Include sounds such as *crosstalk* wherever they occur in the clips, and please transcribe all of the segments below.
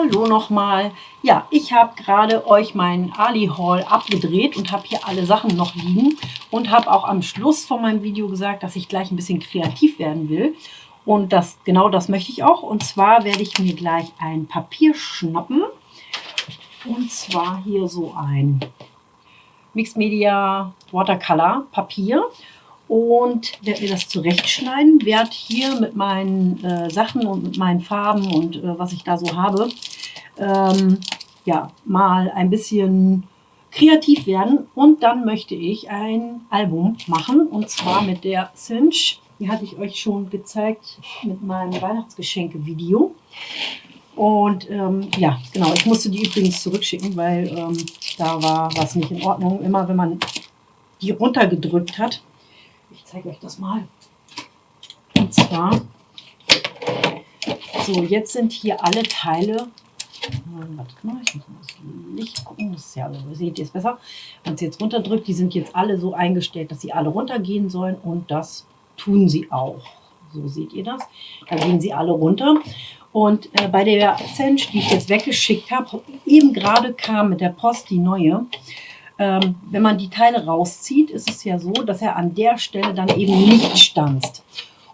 Hallo nochmal. Ja, ich habe gerade euch meinen Ali-Haul abgedreht und habe hier alle Sachen noch liegen und habe auch am Schluss von meinem Video gesagt, dass ich gleich ein bisschen kreativ werden will. Und das, genau das möchte ich auch. Und zwar werde ich mir gleich ein Papier schnappen. Und zwar hier so ein Mixed Media Watercolor Papier und werde mir das zurechtschneiden. Werde hier mit meinen äh, Sachen und mit meinen Farben und äh, was ich da so habe, ähm, ja, mal ein bisschen kreativ werden. Und dann möchte ich ein Album machen und zwar mit der Cinch. Die hatte ich euch schon gezeigt mit meinem Weihnachtsgeschenke-Video. Und ähm, ja, genau, ich musste die übrigens zurückschicken, weil ähm, da war was nicht in Ordnung. Immer wenn man die runtergedrückt hat, zeige euch das mal. Und zwar, so jetzt sind hier alle Teile, warte mal, ich muss mal das Licht gucken, das ist ja, also, seht ihr es besser. Wenn es jetzt runterdrückt, die sind jetzt alle so eingestellt, dass sie alle runtergehen sollen und das tun sie auch. So seht ihr das. Da gehen sie alle runter. Und äh, bei der Sench, die ich jetzt weggeschickt habe, eben gerade kam mit der Post die neue, ähm, wenn man die Teile rauszieht, ist es ja so, dass er an der Stelle dann eben nicht stanzt.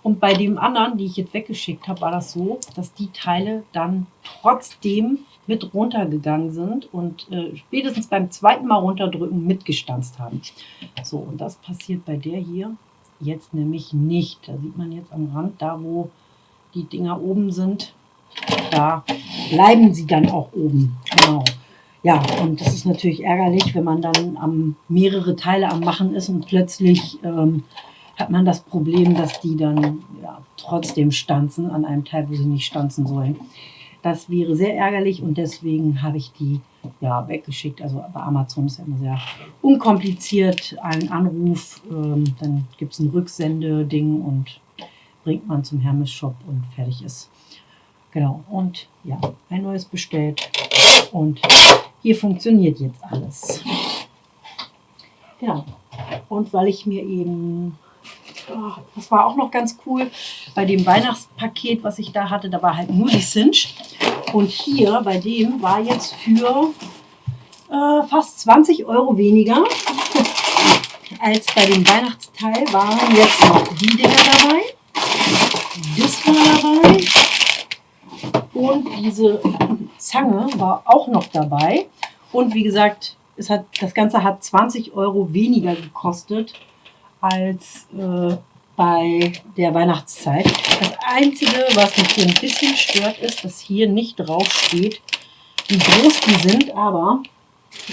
Und bei dem anderen, die ich jetzt weggeschickt habe, war das so, dass die Teile dann trotzdem mit runtergegangen sind und äh, spätestens beim zweiten Mal runterdrücken mitgestanzt haben. So, und das passiert bei der hier jetzt nämlich nicht. Da sieht man jetzt am Rand, da wo die Dinger oben sind, da bleiben sie dann auch oben. Genau. Ja, und das ist natürlich ärgerlich, wenn man dann am, mehrere Teile am Machen ist und plötzlich ähm, hat man das Problem, dass die dann ja, trotzdem stanzen an einem Teil, wo sie nicht stanzen sollen. Das wäre sehr ärgerlich und deswegen habe ich die ja, weggeschickt. Also bei Amazon ist ja immer sehr unkompliziert. Ein Anruf, ähm, dann gibt es ein Rücksendeding und bringt man zum Hermes-Shop und fertig ist. Genau, und ja, ein neues bestellt und hier funktioniert jetzt alles. Genau. Und weil ich mir eben, oh, das war auch noch ganz cool, bei dem Weihnachtspaket, was ich da hatte, da war halt nur die Cinch. Und hier bei dem war jetzt für äh, fast 20 Euro weniger als bei dem Weihnachtsteil waren jetzt noch die Dinger dabei. Das war dabei. Und diese Zange war auch noch dabei. Und wie gesagt, es hat, das Ganze hat 20 Euro weniger gekostet als äh, bei der Weihnachtszeit. Das Einzige, was mich hier ein bisschen stört, ist, dass hier nicht drauf steht, wie groß die sind. Aber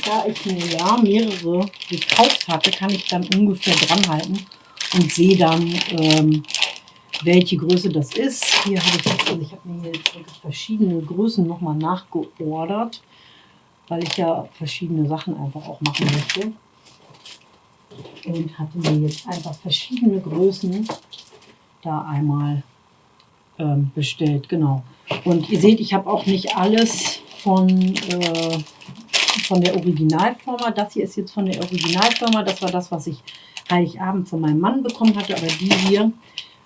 da ich mir ja mehrere gekauft hatte, kann ich dann ungefähr dran halten und sehe dann, ähm, welche Größe das ist. Hier habe ich jetzt, also ich habe mir jetzt verschiedene Größen nochmal nachgeordert, weil ich ja verschiedene Sachen einfach auch machen möchte. Und hatte mir jetzt einfach verschiedene Größen da einmal ähm, bestellt. Genau. Und ihr seht, ich habe auch nicht alles von, äh, von der Originalfirma. Das hier ist jetzt von der Originalfirma. Das war das, was ich Heiligabend von meinem Mann bekommen hatte. Aber die hier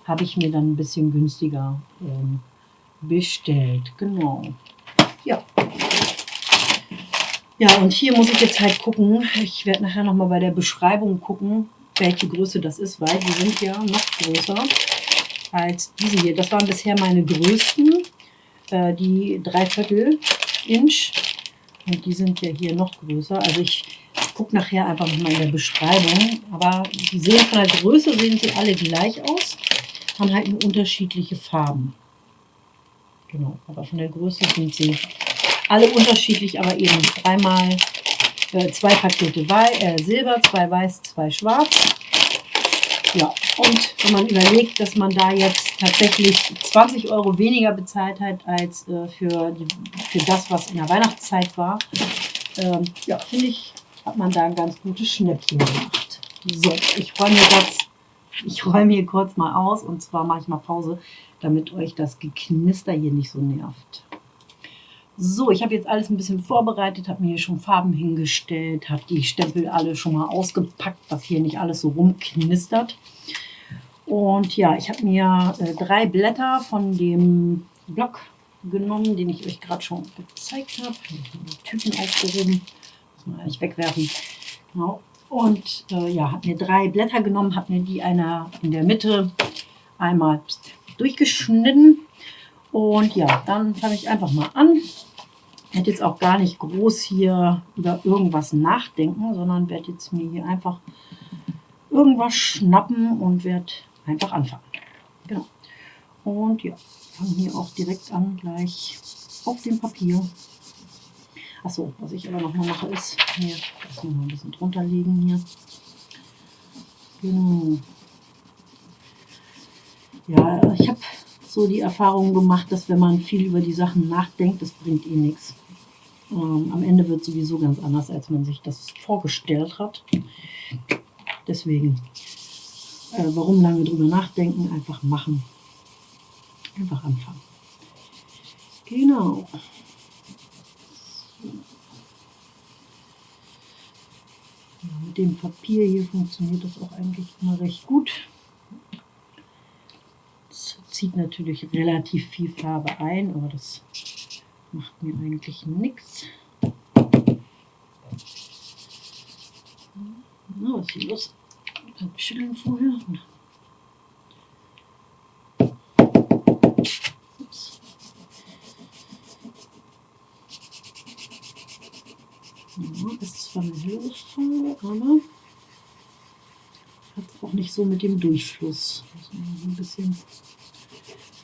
habe ich mir dann ein bisschen günstiger ähm, bestellt. Genau. Ja. Ja, und hier muss ich jetzt halt gucken. Ich werde nachher nochmal bei der Beschreibung gucken, welche Größe das ist, weil die sind ja noch größer als diese hier. Das waren bisher meine größten, äh, die Dreiviertel Inch. Und die sind ja hier noch größer. Also ich gucke nachher einfach nochmal in der Beschreibung. Aber die sehen von der Größe sehen sie alle gleich aus haben halt nur unterschiedliche Farben. Genau, aber von der Größe sind sie alle unterschiedlich, aber eben dreimal äh, zwei Pakete Wei äh, Silber, zwei Weiß, zwei Schwarz. Ja, und wenn man überlegt, dass man da jetzt tatsächlich 20 Euro weniger bezahlt hat als äh, für, die, für das, was in der Weihnachtszeit war, ähm, ja, finde ich, hat man da ein ganz gutes Schnäppchen gemacht. So, ich freue mich jetzt ich räume hier kurz mal aus und zwar mache ich mal Pause, damit euch das Geknister hier nicht so nervt. So, ich habe jetzt alles ein bisschen vorbereitet, habe mir hier schon Farben hingestellt, habe die Stempel alle schon mal ausgepackt, dass hier nicht alles so rumknistert. Und ja, ich habe mir äh, drei Blätter von dem Block genommen, den ich euch gerade schon gezeigt habe. Die Tüten aufgehoben, muss man eigentlich wegwerfen. Genau. Und äh, ja, habe mir drei Blätter genommen, habe mir die einer in der Mitte einmal durchgeschnitten. Und ja, dann fange ich einfach mal an. Ich werde jetzt auch gar nicht groß hier über irgendwas nachdenken, sondern werde jetzt mir hier einfach irgendwas schnappen und werde einfach anfangen. Genau. Und ja, fange hier auch direkt an, gleich auf dem Papier. Achso, was ich aber noch mal mache ist, hier, das noch ein bisschen drunter legen hier. Genau. Ja, ich habe so die Erfahrung gemacht, dass wenn man viel über die Sachen nachdenkt, das bringt eh nichts. Ähm, am Ende wird sowieso ganz anders, als man sich das vorgestellt hat. Deswegen, äh, warum lange drüber nachdenken? Einfach machen. Einfach anfangen. Genau. Mit dem Papier hier funktioniert das auch eigentlich immer recht gut. Es zieht natürlich relativ viel Farbe ein, aber das macht mir eigentlich nichts. Na, was ist hier los? Schütteln vorher. Ups. Ja, Lösung, aber hat auch nicht so mit dem Durchfluss. Muss ein bisschen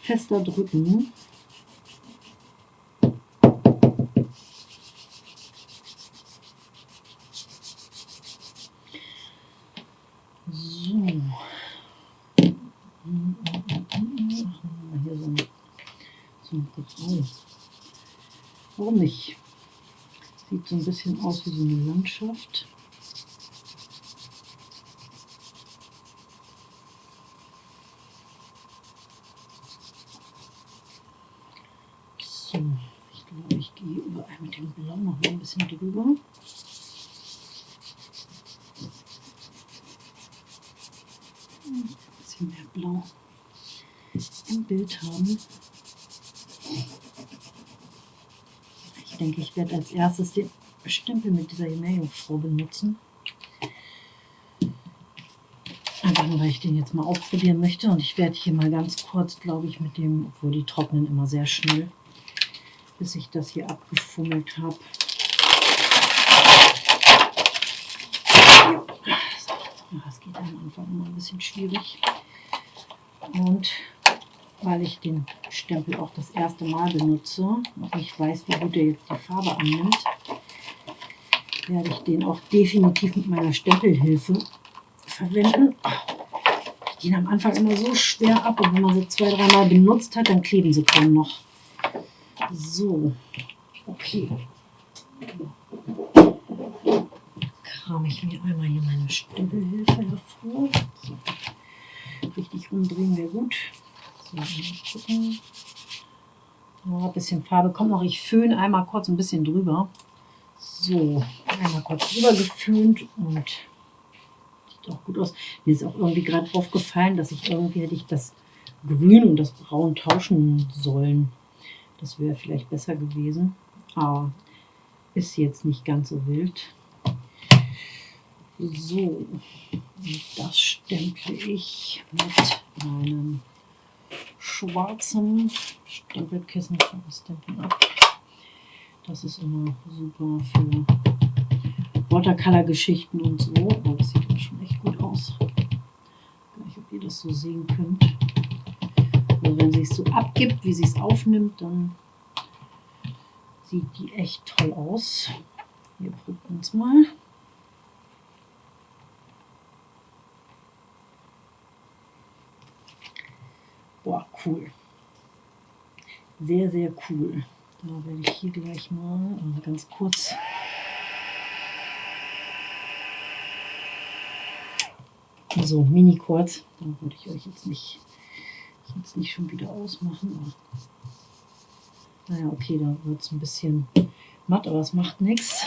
fester drücken. Warum nicht? Sieht so ein bisschen aus wie so eine Landschaft. So, ich glaube, ich gehe überall mit dem Blau noch mal ein bisschen drüber. Ein bisschen mehr Blau im Bild haben. denke, ich werde als erstes den Stempel mit dieser Meerjungfrau benutzen. Einfach nur, weil ich den jetzt mal ausprobieren möchte. Und ich werde hier mal ganz kurz, glaube ich, mit dem, obwohl die trocknen immer sehr schnell, bis ich das hier abgefummelt habe. Das geht am Anfang immer ein bisschen schwierig. Und weil ich den Stempel auch das erste Mal benutze und ich weiß, wie gut er jetzt die Farbe annimmt, werde ich den auch definitiv mit meiner Stempelhilfe verwenden. Die gehen am Anfang immer so schwer ab und wenn man sie zwei, dreimal benutzt hat, dann kleben sie kaum noch. So, okay. Kram ich mir einmal hier meine Stempelhilfe hervor. So. Richtig umdrehen wäre gut gucken. Oh, ein bisschen Farbe kommt noch. Ich föhne einmal kurz ein bisschen drüber. So, einmal kurz drüber geföhnt und sieht auch gut aus. Mir ist auch irgendwie gerade aufgefallen, dass ich irgendwie hätte ich das Grün und das Braun tauschen sollen. Das wäre vielleicht besser gewesen. Aber ist jetzt nicht ganz so wild. So, das stemple ich mit meinem schwarzen Stempelkissen das. Das ist immer super für Watercolor-Geschichten und so. Oh, das sieht schon echt gut aus. Ich weiß nicht, ob ihr das so sehen könnt. Also wenn sie es so abgibt, wie sie es aufnimmt, dann sieht die echt toll aus. Wir probieren es mal. Boah, cool. Sehr, sehr cool. Da werde ich hier gleich mal ganz kurz so mini kurz. Da würde ich euch jetzt nicht, jetzt nicht schon wieder ausmachen. naja, okay, da wird es ein bisschen matt, aber es macht nichts.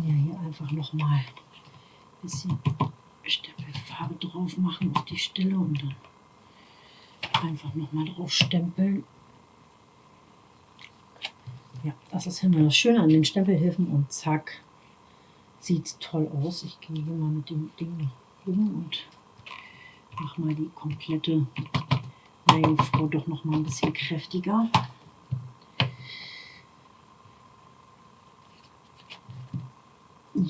Kann ja hier einfach noch mal ein bisschen Stempelfarbe drauf machen auf die Stelle und dann einfach nochmal drauf stempeln. Ja, das ist immer das Schöne an den Stempelhilfen und zack, sieht toll aus. Ich gehe hier mal mit dem Ding um und mache mal die komplette Meerjungfrau doch noch mal ein bisschen kräftiger.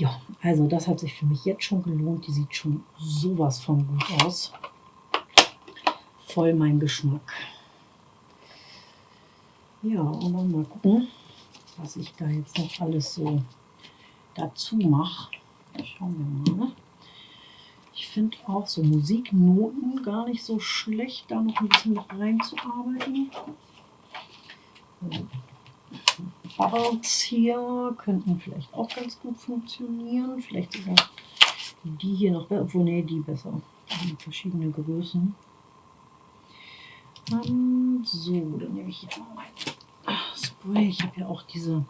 Ja, also das hat sich für mich jetzt schon gelohnt. Die sieht schon sowas von gut aus. Voll mein Geschmack. Ja, und dann mal gucken, was ich da jetzt noch alles so dazu mache. Schauen wir mal. Ich finde auch so Musiknoten gar nicht so schlecht, da noch ein bisschen noch reinzuarbeiten. Bubbles hier könnten vielleicht auch ganz gut funktionieren. Vielleicht sogar die hier noch, obwohl, nee, die besser. Die verschiedene Größen. Um, ähm, so, dann nehme ich hier noch mein Spray. Ich habe ja auch diese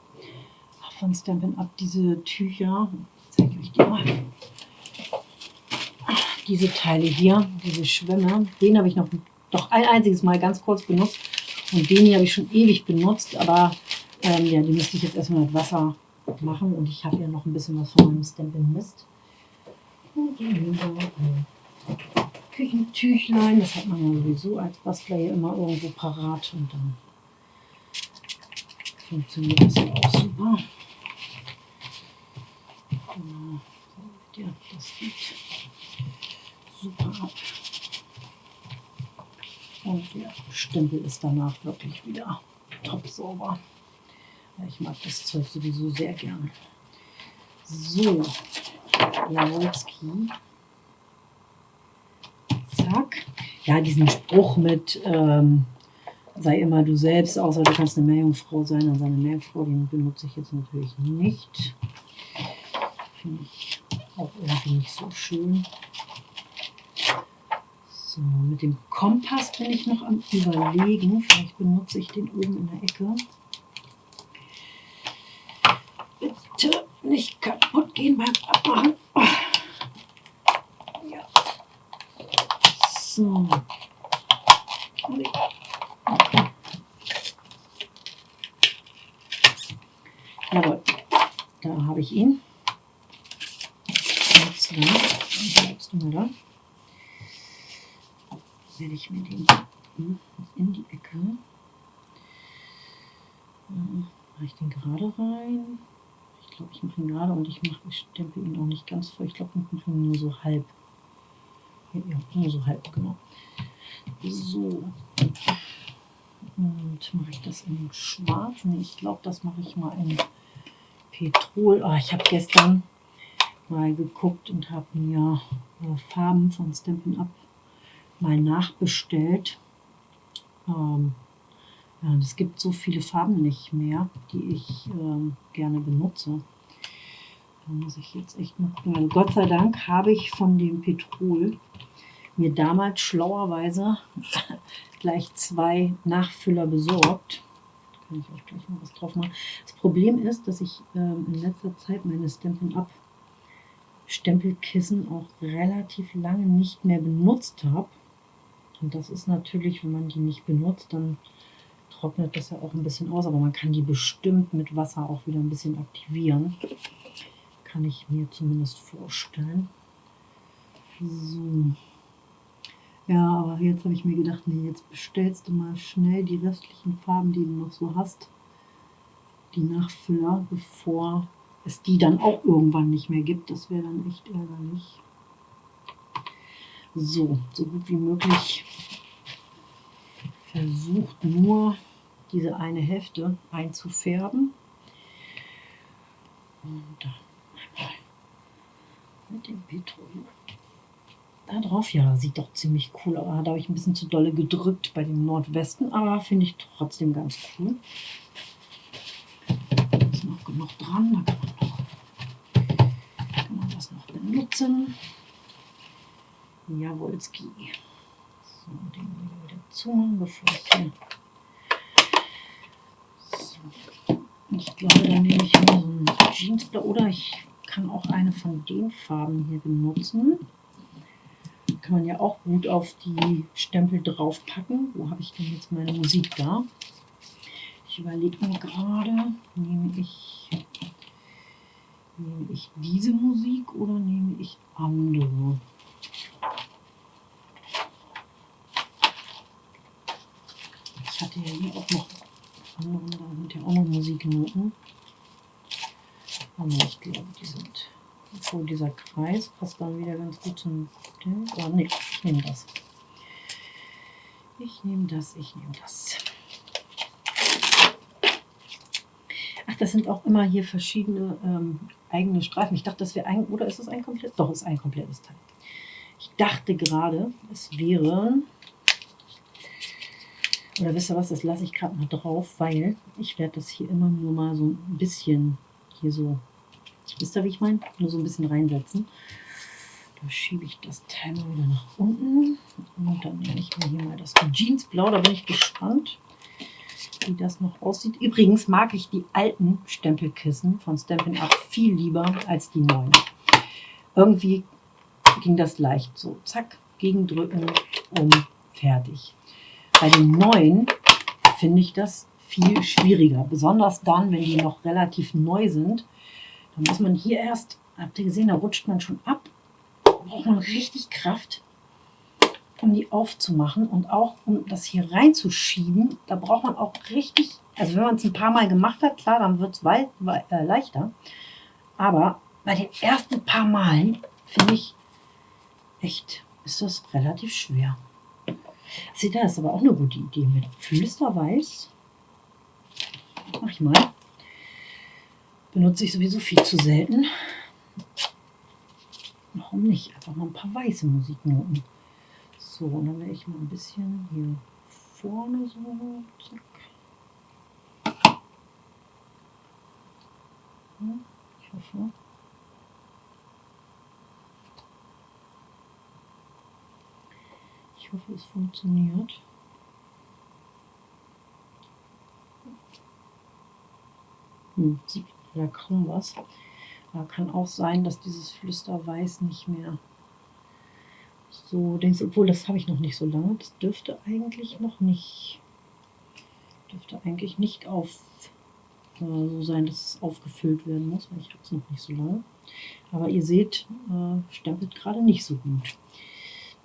von Stampin' Up, diese Tücher. Ich zeige euch die mal. Diese Teile hier, diese Schwämme, den habe ich noch doch ein einziges Mal ganz kurz benutzt. Und den hier habe ich schon ewig benutzt, aber ähm, ja, die müsste ich jetzt erstmal mit Wasser machen. Und ich habe ja noch ein bisschen was von meinem Stampin' Mist. Und Küchentüchlein, das hat man ja sowieso als Bastler hier immer irgendwo parat. Und dann funktioniert das ja auch super. Genau. Ja, das geht super ab. Und der Stempel ist danach wirklich wieder top sauber. Ich mag das Zeug sowieso sehr gern. So, Jaworski. Zack. Ja, diesen Spruch mit ähm, sei immer du selbst, außer du kannst eine Meerjungfrau sein. Also eine Meerjungfrau, den benutze ich jetzt natürlich nicht. Finde ich auch irgendwie nicht so schön. So, mit dem Kompass bin ich noch am überlegen. Vielleicht benutze ich den oben in der Ecke. Bitte nicht kaputt gehen beim Abmachen. Ja. So. Jawohl, da habe ich ihn. Jetzt, jetzt mal da werde ich mir den in die Ecke. Mache ich den gerade rein. Ich glaube, ich mache ihn gerade und ich mache, ich stempel ihn auch nicht ganz voll. Ich glaube, ich mache ihn nur so halb. Ja, nur so halb, genau. So. Und mache ich das in schwarz? Nee, ich glaube, das mache ich mal in Petrol. Oh, ich habe gestern mal geguckt und habe mir äh, Farben von Stampin' Up mal nachbestellt. Ähm, es gibt so viele Farben nicht mehr, die ich ähm, gerne benutze. Da muss ich jetzt echt mal gucken. Gott sei Dank habe ich von dem Petrol mir damals schlauerweise *laughs* gleich zwei Nachfüller besorgt. Kann ich euch gleich mal was drauf machen. Das Problem ist, dass ich ähm, in letzter Zeit meine Stampin' Up Stempelkissen auch relativ lange nicht mehr benutzt habe. Und das ist natürlich, wenn man die nicht benutzt, dann trocknet das ja auch ein bisschen aus, aber man kann die bestimmt mit Wasser auch wieder ein bisschen aktivieren. Kann ich mir zumindest vorstellen. So. Ja, aber jetzt habe ich mir gedacht, nee, jetzt bestellst du mal schnell die restlichen Farben, die du noch so hast, die Nachfüller, bevor es die dann auch irgendwann nicht mehr gibt. Das wäre dann echt ärgerlich. So, so gut wie möglich versucht nur diese eine Hälfte einzufärben. Und da mit dem Petroleum. Da drauf, ja, sieht doch ziemlich cool aus. Da habe ich ein bisschen zu dolle gedrückt bei dem Nordwesten, aber finde ich trotzdem ganz cool. Da ist noch genug dran, da kann man, noch, kann man das noch benutzen. Jawolski. So, den hier. So. Ich glaube, dann nehme ich mal so ein Jeansblau oder ich kann auch eine von den Farben hier benutzen. kann man ja auch gut auf die Stempel draufpacken. Wo habe ich denn jetzt meine Musik da? Ich überlege mir gerade, nehme ich, nehme ich diese Musik oder nehme ich andere? Ich hatte ja hier auch noch da sind ja auch noch Musiknoten. Aber ich glaube, die sind, obwohl dieser Kreis passt dann wieder ganz gut zum. Oh ne, ich nehme das. Ich nehme das, ich nehme das. Ach, das sind auch immer hier verschiedene ähm, eigene Streifen. Ich dachte, das wäre ein, oder ist es ein komplettes? Doch, ist ein komplettes Teil. Ich dachte gerade, es wären, oder wisst ihr was, das lasse ich gerade mal drauf, weil ich werde das hier immer nur mal so ein bisschen hier so, wisst ihr, wie ich meine? Nur so ein bisschen reinsetzen. Da schiebe ich das Teil mal wieder nach unten. Und dann nehme ich mir hier mal das Jeansblau. Da bin ich gespannt, wie das noch aussieht. Übrigens mag ich die alten Stempelkissen von Stampin' Up viel lieber als die neuen. Irgendwie ging das leicht so. Zack, gegendrücken und fertig. Bei den neuen finde ich das viel schwieriger. Besonders dann, wenn die noch relativ neu sind. Da muss man hier erst, habt ihr gesehen, da rutscht man schon ab braucht man richtig Kraft, um die aufzumachen und auch um das hier reinzuschieben. Da braucht man auch richtig, also wenn man es ein paar Mal gemacht hat, klar, dann wird es äh, leichter. Aber bei den ersten paar Malen finde ich echt, ist das relativ schwer. Seht ihr, das ist aber auch eine gute Idee mit Flüsterweiß. Mach ich mal. Benutze ich sowieso viel zu selten. Warum nicht? Einfach mal ein paar weiße Musiknoten. So, und dann werde ich mal ein bisschen hier vorne so. Zack. Ich hoffe. Ich hoffe, es funktioniert. Hm, sieht ja kaum was. Aber kann auch sein, dass dieses Flüsterweiß nicht mehr so denkst, obwohl das habe ich noch nicht so lange. Das dürfte eigentlich noch nicht, dürfte eigentlich nicht auf äh, so sein, dass es aufgefüllt werden muss, weil ich habe es noch nicht so lange. Aber ihr seht, äh, stempelt gerade nicht so gut.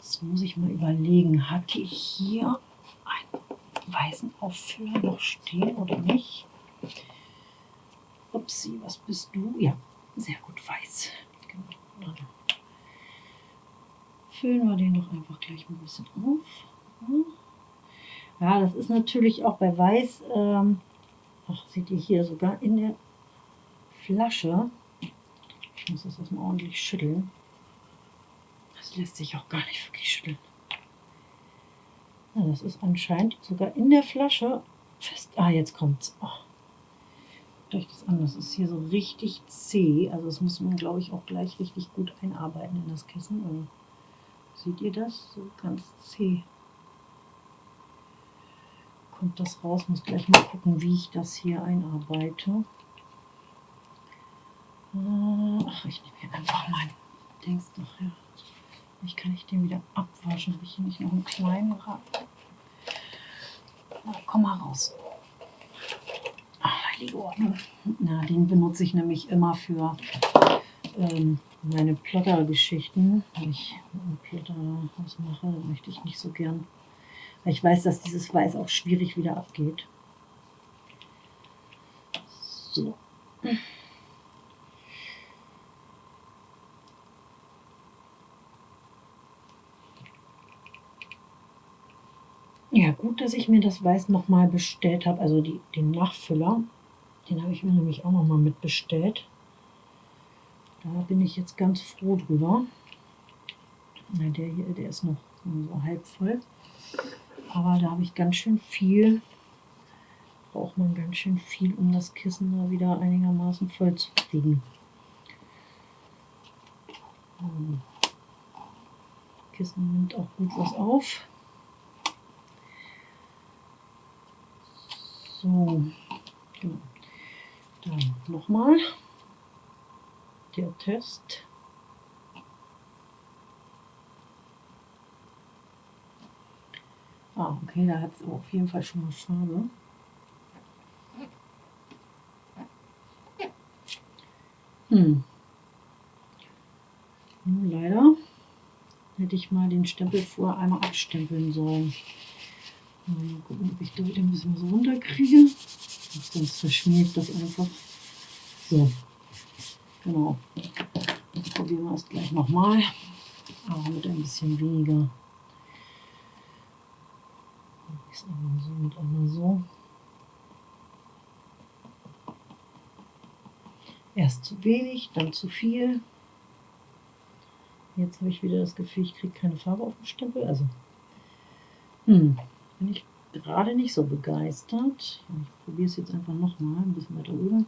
Das muss ich mal überlegen. Hatte ich hier einen weißen Auffüller noch stehen oder nicht? Upsi, was bist du? Ja, sehr gut weiß. Genau. Füllen wir den noch einfach gleich ein bisschen auf. Ja, das ist natürlich auch bei Weiß, ähm, ach, seht ihr hier sogar in der Flasche. Ich muss das erstmal ordentlich schütteln. Lässt sich auch gar nicht wirklich schütteln. Ja, das ist anscheinend sogar in der Flasche fest. Ah, jetzt kommt's. Oh euch das an. Das ist hier so richtig zäh. Also das muss man, glaube ich, auch gleich richtig gut einarbeiten in das Kissen. Und seht ihr das? So ganz zäh. Kommt das raus. Muss gleich mal gucken, wie ich das hier einarbeite. Ach, ich nehme hier einfach mein Dings nachher. Ich kann ich den wieder abwaschen. Habe ich hier nicht noch einen kleinen Rad? Na, komm mal raus heilige Ordnung. Na, den benutze ich nämlich immer für ähm, meine Plotter-Geschichten. Wenn ich einen Plotter was mache, möchte ich nicht so gern. Weil ich weiß, dass dieses Weiß auch schwierig wieder abgeht. So. Ja, gut, dass ich mir das Weiß nochmal bestellt habe, also die, den Nachfüller. Den habe ich mir nämlich auch noch mal mitbestellt. Da bin ich jetzt ganz froh drüber. Na, der hier, der ist noch so halb voll. Aber da habe ich ganz schön viel, braucht man ganz schön viel, um das Kissen da wieder einigermaßen voll zu kriegen. Ähm, Kissen nimmt auch gut was auf. So, genau. Dann nochmal der Test. Ah, okay, da hat es auf jeden Fall schon mal Farbe. Hm. Hm, leider hätte ich mal den Stempel vorher einmal abstempeln sollen. Mal gucken, ob ich da wieder ein bisschen was runterkriege. Sonst verschmiert das einfach. So, genau. Probieren wir es gleich nochmal, aber mit ein bisschen weniger. Ist einmal so und einmal so. Erst zu wenig, dann zu viel. Jetzt habe ich wieder das Gefühl, ich kriege keine Farbe auf dem Stempel. Also, hm, bin ich gerade nicht so begeistert. Ich probiere es jetzt einfach nochmal, ein bisschen weiter oben.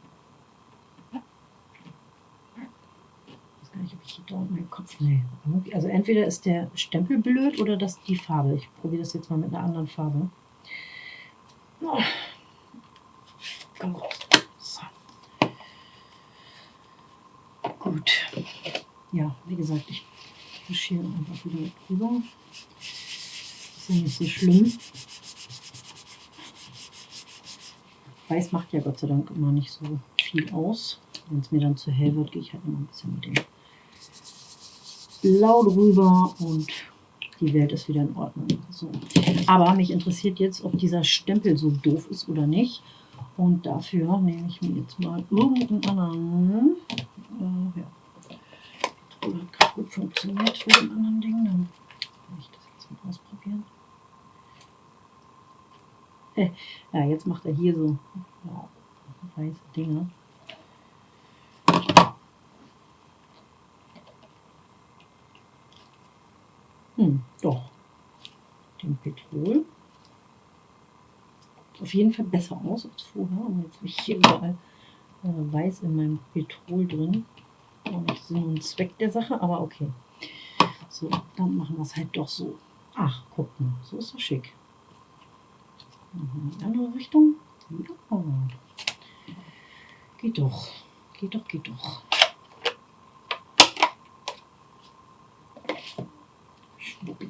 Ich weiß gar nicht, ob ich hier da meinen Kopf. Nee. Also entweder ist der Stempel blöd oder das die Farbe. Ich probiere das jetzt mal mit einer anderen Farbe. Oh. Komm raus. So. Gut. Ja, wie gesagt, ich wische hier einfach wieder drüber. Ist ja nicht so schlimm. Weiß macht ja Gott sei Dank immer nicht so viel aus. Wenn es mir dann zu hell wird, gehe ich halt immer ein bisschen mit dem Blau drüber und die Welt ist wieder in Ordnung. So. Aber mich interessiert jetzt, ob dieser Stempel so doof ist oder nicht. Und dafür nehme ich mir jetzt mal irgendeinen anderen. Äh, ja. Das hat gut funktioniert mit dem anderen Ding. Dann kann ich das jetzt mal ausprobieren. *laughs* Ja, jetzt macht er hier so weiße Dinge. Hm, doch. Den Petrol. Auf jeden Fall besser aus als vorher. Und jetzt habe ich hier überall äh, weiß in meinem Petrol drin. Auch nicht Sinn und Zweck der Sache, aber okay. So, dann machen wir es halt doch so. Ach, guck mal, so ist das schick. Mhm, andere Richtung. Ja. Geht doch. Geht doch, geht doch. Schwuppi.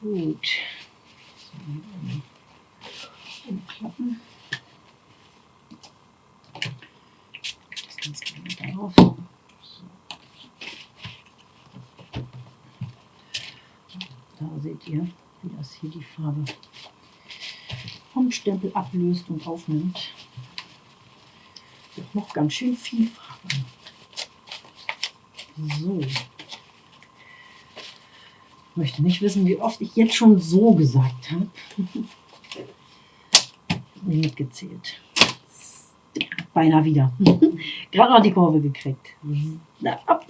Gut. So, umklappen. Das Ganze wieder darauf. So. Da seht ihr, wie das hier die Farbe vom Stempel ablöst und aufnimmt. Doch noch ganz schön viel Farbe. So. Ich möchte nicht wissen, wie oft ich jetzt schon so gesagt habe. *laughs* Nicht mitgezählt. Beinahe wieder. *laughs* Gerade noch die Kurve gekriegt. Na, ab.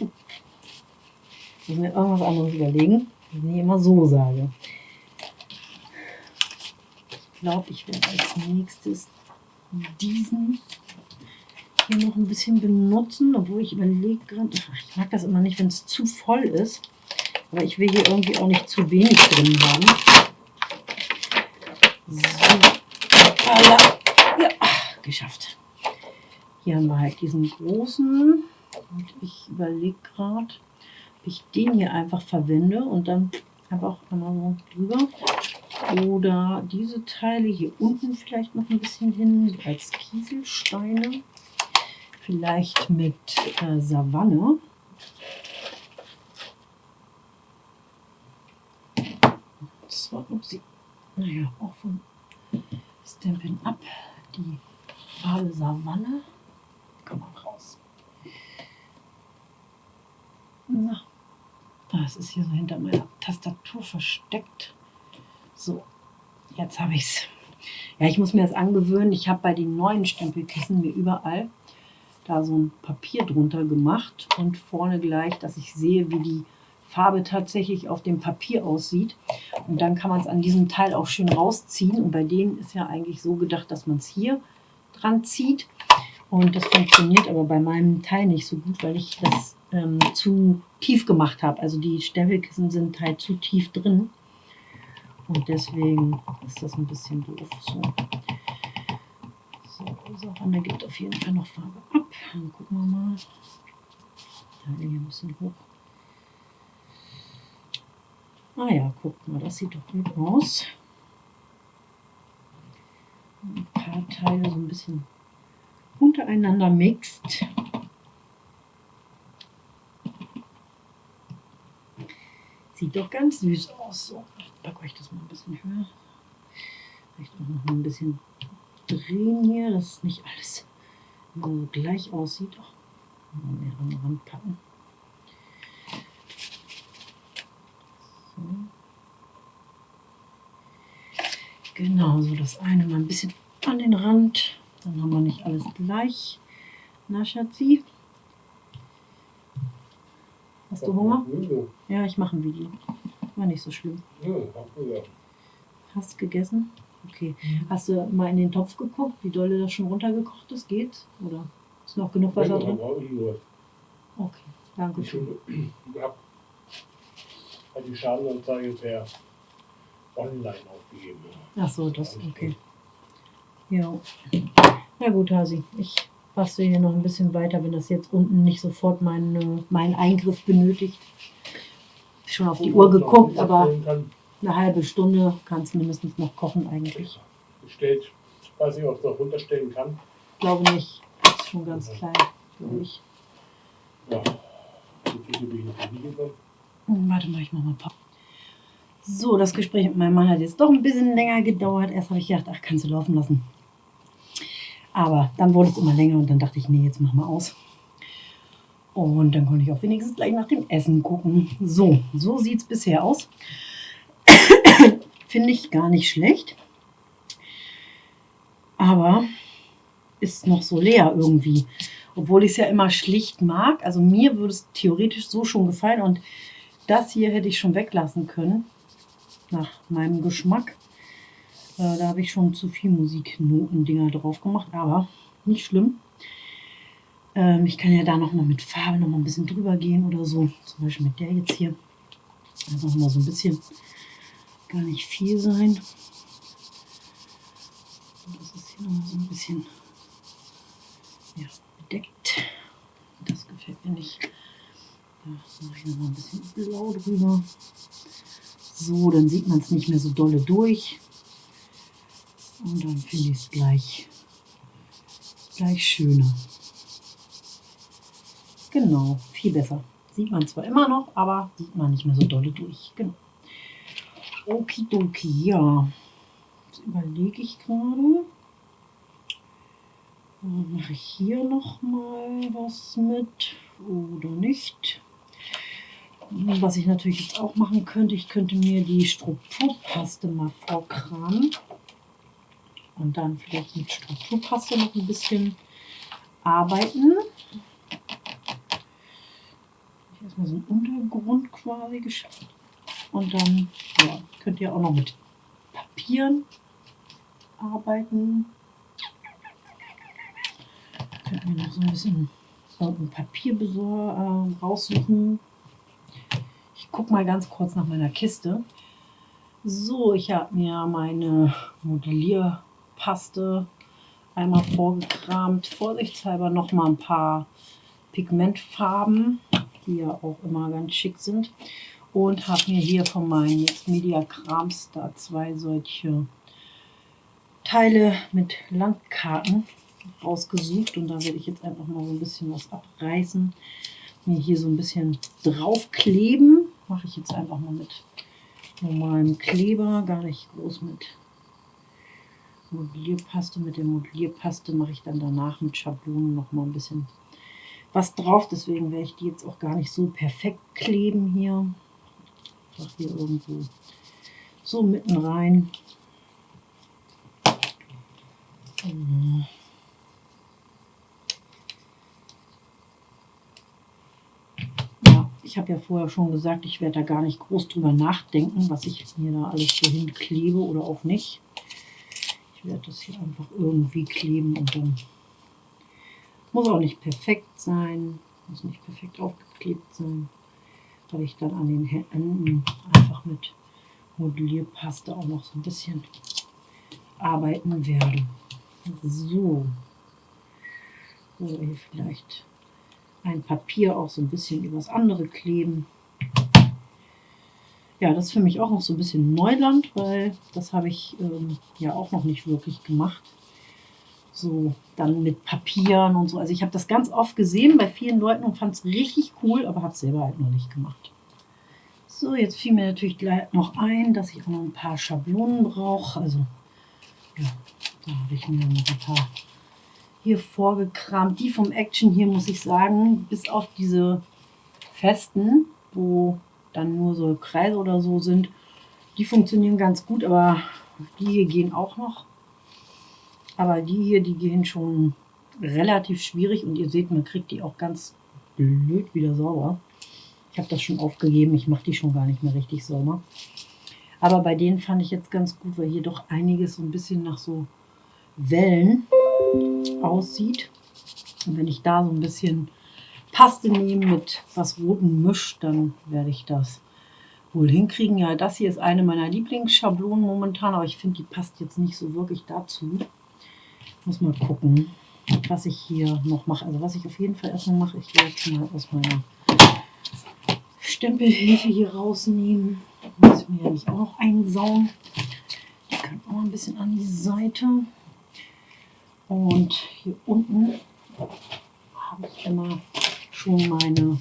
Muss mir irgendwas anderes überlegen, was ich immer so sage. Ich glaube, ich werde als nächstes diesen hier noch ein bisschen benutzen, obwohl ich überlege gerade, ich mag das immer nicht, wenn es zu voll ist, aber ich will hier irgendwie auch nicht zu wenig drin haben. So, ja, geschafft. Hier haben wir halt diesen großen und ich überlege gerade, ich den hier einfach verwende und dann einfach einmal so drüber. Oder diese Teile hier unten vielleicht noch ein bisschen hin als Kieselsteine vielleicht mit äh, Savanne. Das war, naja, auch von Stampin' Up die Farbe Savanne. Komm mal raus. Na, das ist hier so hinter meiner Tastatur versteckt. So, jetzt habe ich es. Ja, ich muss mir das angewöhnen. Ich habe bei den neuen Stempelkissen mir überall da so ein Papier drunter gemacht und vorne gleich, dass ich sehe, wie die Farbe tatsächlich auf dem Papier aussieht. Und dann kann man es an diesem Teil auch schön rausziehen. Und bei denen ist ja eigentlich so gedacht, dass man es hier dran zieht. Und das funktioniert aber bei meinem Teil nicht so gut, weil ich das ähm, zu tief gemacht habe. Also die Stempelkissen sind halt zu tief drin. Und deswegen ist das ein bisschen doof. So. So, Savanne gibt auf jeden Fall noch Farbe ab. Dann gucken wir mal. Teile hier ein bisschen hoch. Ah ja, guck mal, das sieht doch gut aus. Ein paar Teile so ein bisschen untereinander mixt. Sieht doch ganz süß aus. So, ich packe euch das mal ein bisschen höher. Vielleicht auch noch mal ein bisschen drehen hier, dass nicht alles so gleich aussieht. Auch mal mehr an den Rand packen. So. Genau, so das eine mal ein bisschen an den Rand. Dann haben wir nicht alles gleich. Na, Schatzi? Hast du Hunger? Ja, ich mache ein Video. War nicht so schlimm. Hast gegessen? Okay. Hast du mal in den Topf geguckt, wie doll das schon runtergekocht ist? Geht? Oder ist noch genug Wasser drin? Okay, danke schön. Ich habe die Schadenanzeige per online aufgegeben. Ach so, das, okay. Ja. Na gut, Hasi. Ich bastel hier noch ein bisschen weiter, wenn das jetzt unten nicht sofort meinen mein Eingriff benötigt. Schon auf die Uhr geguckt, aber eine halbe Stunde kann es mindestens noch kochen eigentlich. Ich weiß nicht, ob ich es noch runterstellen kann. Glaube nicht. Ist schon ganz klein, glaube ich. Ja. Ich. Hm, Warte mal, ich mach mal Pop. So, das Gespräch mit meinem Mann hat jetzt doch ein bisschen länger gedauert. Erst habe ich gedacht, ach, kannst du laufen lassen. Aber dann wurde es immer länger und dann dachte ich, nee, jetzt mach mal aus. Und dann konnte ich auch wenigstens gleich nach dem Essen gucken. So, so sieht es bisher aus. *coughs* Finde ich gar nicht schlecht. Aber ist noch so leer irgendwie. Obwohl ich es ja immer schlicht mag. Also mir würde es theoretisch so schon gefallen. Und das hier hätte ich schon weglassen können. Nach meinem Geschmack. Äh, da habe ich schon zu viel Musiknoten-Dinger drauf gemacht. Aber nicht schlimm. Ähm, ich kann ja da nochmal mit Farbe noch mal ein bisschen drüber gehen oder so. Zum Beispiel mit der jetzt hier. Einfach mal so ein bisschen gar nicht viel sein. Das ist hier noch so ein bisschen ja, bedeckt. Das gefällt mir nicht. Da mache ich noch mal ein bisschen blau drüber. So, dann sieht man es nicht mehr so dolle durch. Und dann finde ich es gleich, gleich schöner. Genau, viel besser. Sieht man zwar immer noch, aber sieht man nicht mehr so dolle durch. Genau. Okidoki, ja. Jetzt überlege ich gerade. Mache ich hier noch mal was mit oder nicht? Was ich natürlich jetzt auch machen könnte, ich könnte mir die Strukturpaste mal vorkramen und dann vielleicht mit Strukturpaste noch ein bisschen arbeiten. Erstmal so einen Untergrund quasi geschafft. Und dann ja, könnt ihr auch noch mit Papieren arbeiten. Könnt ihr noch so ein bisschen ein Papier äh, raussuchen. Ich gucke mal ganz kurz nach meiner Kiste. So, ich habe mir meine Modellierpaste einmal vorgekramt. Vorsichtshalber noch mal ein paar Pigmentfarben, die ja auch immer ganz schick sind und habe mir hier von meinen Mixed Media Krams da zwei solche Teile mit Landkarten rausgesucht und da werde ich jetzt einfach mal so ein bisschen was abreißen. Mir hier so ein bisschen draufkleben. Mache ich jetzt einfach mal mit normalem Kleber, gar nicht groß mit Modellierpaste. Mit der Modellierpaste mache ich dann danach mit Schablonen noch mal ein bisschen was drauf. Deswegen werde ich die jetzt auch gar nicht so perfekt kleben hier einfach hier irgendwo so mitten rein. Ja, ich habe ja vorher schon gesagt, ich werde da gar nicht groß drüber nachdenken, was ich mir da alles so hinklebe oder auch nicht. Ich werde das hier einfach irgendwie kleben und dann muss auch nicht perfekt sein, muss nicht perfekt aufgeklebt sein weil ich dann an den Händen einfach mit Modellierpaste auch noch so ein bisschen arbeiten werde. So. Oder hier vielleicht ein Papier auch so ein bisschen übers andere kleben. Ja, das ist für mich auch noch so ein bisschen Neuland, weil das habe ich ähm, ja auch noch nicht wirklich gemacht. So, dann mit Papieren und so. Also ich habe das ganz oft gesehen bei vielen Leuten und fand es richtig cool, aber habe es selber halt noch nicht gemacht. So, jetzt fiel mir natürlich gleich noch ein, dass ich auch noch ein paar Schablonen brauche. Also, ja, da habe ich mir noch ein paar hier vorgekramt. Die vom Action hier, muss ich sagen, bis auf diese festen, wo dann nur so Kreise oder so sind, die funktionieren ganz gut, aber die hier gehen auch noch. Aber die hier, die gehen schon relativ schwierig und ihr seht, man kriegt die auch ganz blöd wieder sauber. Ich habe das schon aufgegeben, ich mache die schon gar nicht mehr richtig sauber. Aber bei denen fand ich jetzt ganz gut, weil hier doch einiges so ein bisschen nach so Wellen aussieht. Und wenn ich da so ein bisschen Paste nehme mit was Roten mische, dann werde ich das wohl hinkriegen. Ja, das hier ist eine meiner Lieblingsschablonen momentan, aber ich finde, die passt jetzt nicht so wirklich dazu. Muss mal gucken, was ich hier noch mache. Also was ich auf jeden Fall erstmal mache, ich werde jetzt mal aus meiner Stempelhilfe hier rausnehmen. Muss ich mir nämlich auch noch einsauen. Die können auch ein bisschen an die Seite. Und hier unten habe ich immer schon meine